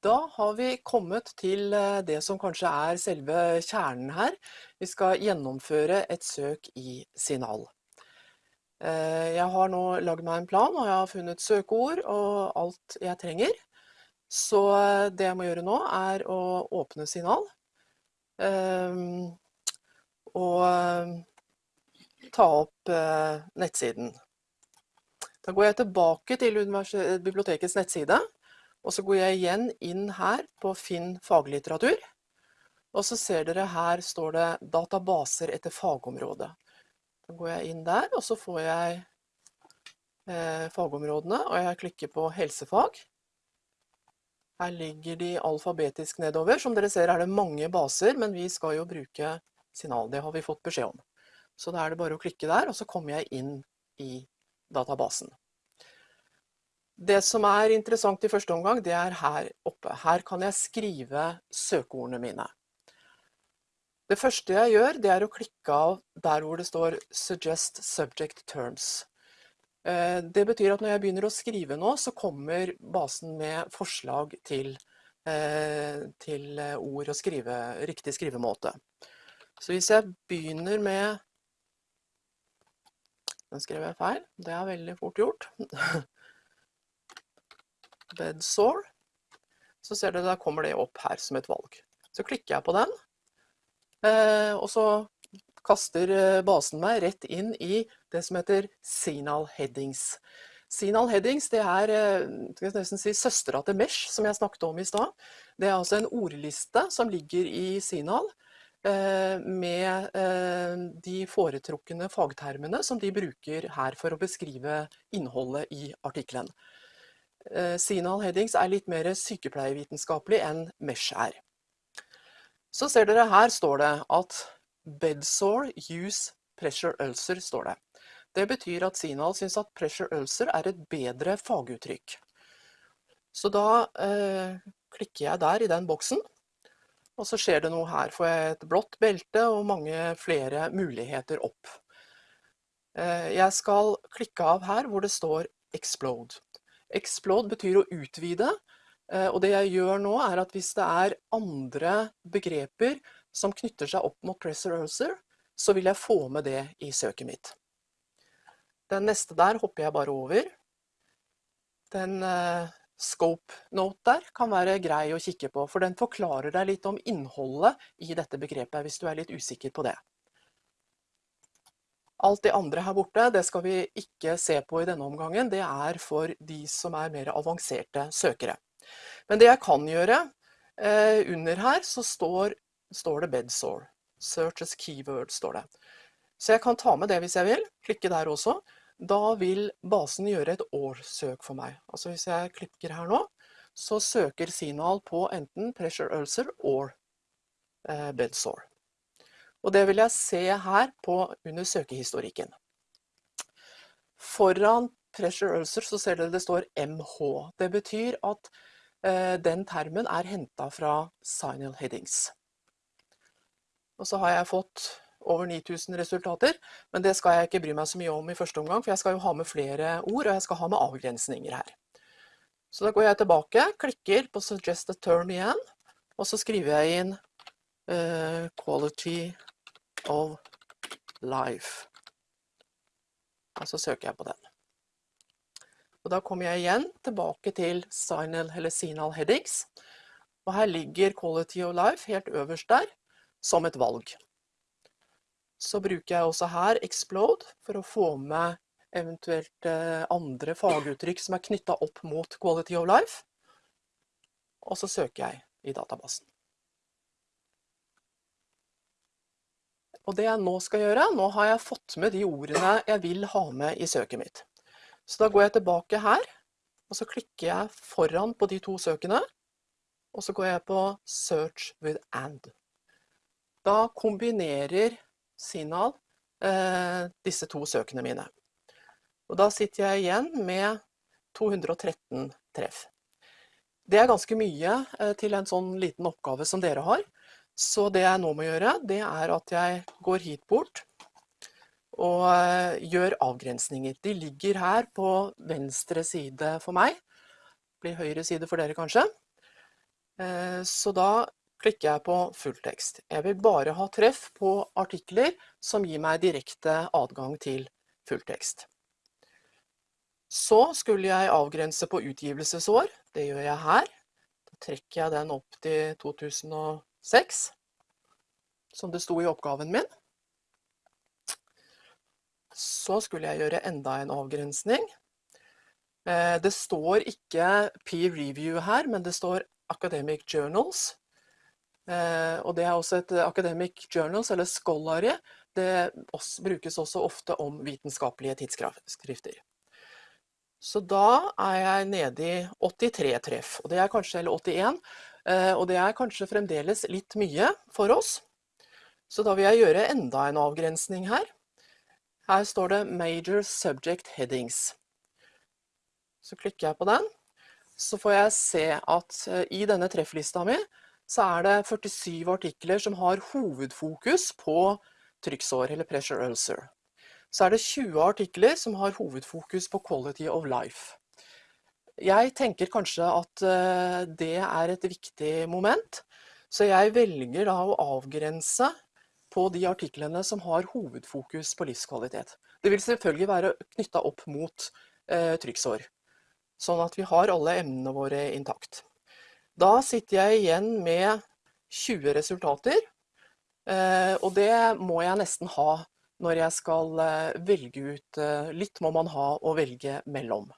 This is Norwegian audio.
Da har vi kommet til eh, det som kanskje er selve kjernen her. Vi skal gjennomføre et søk i Signal. Eh, jeg har nå lagd meg en plan, og jeg har funnet søkeord og alt jeg trenger. Så eh, det jeg må gjøre nå, er å åpne Signal. Og ta opp nettsiden. Da går jeg tilbake til bibliotekets nettside. Og så går jeg igjen inn her på Finn faglitteratur. Og så ser dere her står det databaser etter fagområde. Da går jeg inn der, og så får jeg eh, fagområdene, og jeg klikker på helsefag. Her ligger de alfabetisk nedover. Som dere ser er det mange baser, men vi skal jo bruke signal. Det har vi fått beskjed om. Så da er det bare å klikke der, og så kommer jeg inn i databasen. Det som er interessant i første omgang, det er her oppe. Her kan jeg skrive søkeordene mine. Det første jeg gjør, det er å klikke av der hvor det står 'Suggest subject terms'. Eh, det betyr at når jeg begynner å skrive nå, så kommer basen med forslag til, eh, til ord og skrive, riktig skrivemåte. Så hvis jeg begynner med Den skrev jeg feil. Det er veldig fort gjort. bedsore, så ser dere da kommer det opp her som et valg. Så klikker jeg på den, eh, og så kaster eh, basen meg rett inn i det som heter Signal Headings. Signal Headings det er eh, nesten si, søstera til Mesh, som jeg snakket om i stad. Det er altså en ordliste som ligger i Signal med de foretrukne fagtermene som de bruker her for å beskrive innholdet i artikkelen. Eh, Sinal Headings er litt mer sykepleievitenskapelig enn Mesh er. Så ser dere her står det at bedsore use pressure ulcer står det. Det betyr at Sinal syns at pressure ulcer er et bedre faguttrykk. Så da eh, klikker jeg der i den boksen, og så skjer det noe her. Får jeg et blått belte og mange flere muligheter opp. Eh, jeg skal klikke av her hvor det står 'explode'. Explode betyr å utvide, eh, og det jeg gjør nå er at hvis det er andre begreper som knytter seg opp mot pressure ulcer, så vil jeg få med det i søket mitt. Den neste der hopper jeg bare over. Den uh, scope note der kan være grei å kikke på, for den forklarer deg litt om innholdet i dette begrepet, hvis du er litt usikker på det. Alt det andre her borte det skal vi ikke se på i denne omgangen. Det er for de som er mer avanserte søkere. Men det jeg kan gjøre, eh, under her så står, står det bedsore. Search as keyword står det. Så jeg kan ta med det hvis jeg vil. Klikke der også. Da vil basen gjøre et årssøk for meg. Altså hvis jeg klikker her nå, så søker Sinal på enten pressure ulcer or eh, bedsore. Og det vil jeg se her på under søkehistorikken. Foran pressure ulcer så ser dere det står MH. Det betyr at eh, den termen er henta fra signal headings. Og så har jeg fått over 9000 resultater, men det skal jeg ikke bry meg så mye om i første omgang, for jeg skal jo ha med flere ord, og jeg skal ha med avgrensninger her. Så da går jeg tilbake, klikker på 'suggest a term' igjen, og så skriver jeg inn uh, 'quality of life. Og så søker jeg på den. Og da kommer jeg igjen tilbake til signal eller signal headings. Og her ligger quality of life helt øverst der, som et valg. Så bruker jeg også her explode for å få med eventuelt eh, andre faguttrykk som er knytta opp mot quality of life. Og så søker jeg i databasen. Og det jeg nå skal gjøre, nå har jeg fått med de ordene jeg vil ha med i søket mitt. Så da går jeg tilbake her, og så klikker jeg foran på de to søkene, og så går jeg på Search with and. Da kombinerer Sinal eh, disse to søkene mine. Og da sitter jeg igjen med 213 treff. Det er ganske mye eh, til en sånn liten oppgave som dere har. Så det jeg nå må gjøre, det er at jeg går hit bort og eh, gjør avgrensninger. De ligger her på venstre side for meg. Blir høyre side for dere kanskje. Eh, så da klikker jeg på fulltekst. Jeg vil bare ha treff på artikler som gir meg direkte adgang til fulltekst. Så skulle jeg avgrense på utgivelsesår. Det gjør jeg her. Da trekker jeg den opp til 2006, som det sto i oppgaven min. Så skulle jeg gjøre enda en avgrensning. Eh, det står ikke peer review her, men det står academic journals. Eh, og det er også et academic journals, eller scholarly. Det brukes også ofte om vitenskapelige tidsskrifter. Så da er jeg nede i 83 treff, og det er kanskje, eller 81, eh, og det er kanskje fremdeles litt mye for oss. Så da vil jeg gjøre enda en avgrensning her. Her står det 'Major Subject Headings'. Så klikker jeg på den. Så får jeg se at eh, i denne trefflista mi så er det 47 artikler som har hovedfokus på trykksår, eller pressure ulcer. Så er det 20 artikler som har hovedfokus på quality of life. Jeg tenker kanskje at eh, det er et viktig moment, så jeg velger da å avgrense på de artiklene som har hovedfokus på livskvalitet. Det vil selvfølgelig være knytta opp mot eh, trykksår, sånn at vi har alle emnene våre intakt. Da sitter jeg igjen med 20 resultater, eh, og det må jeg nesten ha når jeg skal velge ut Litt må man ha å velge mellom.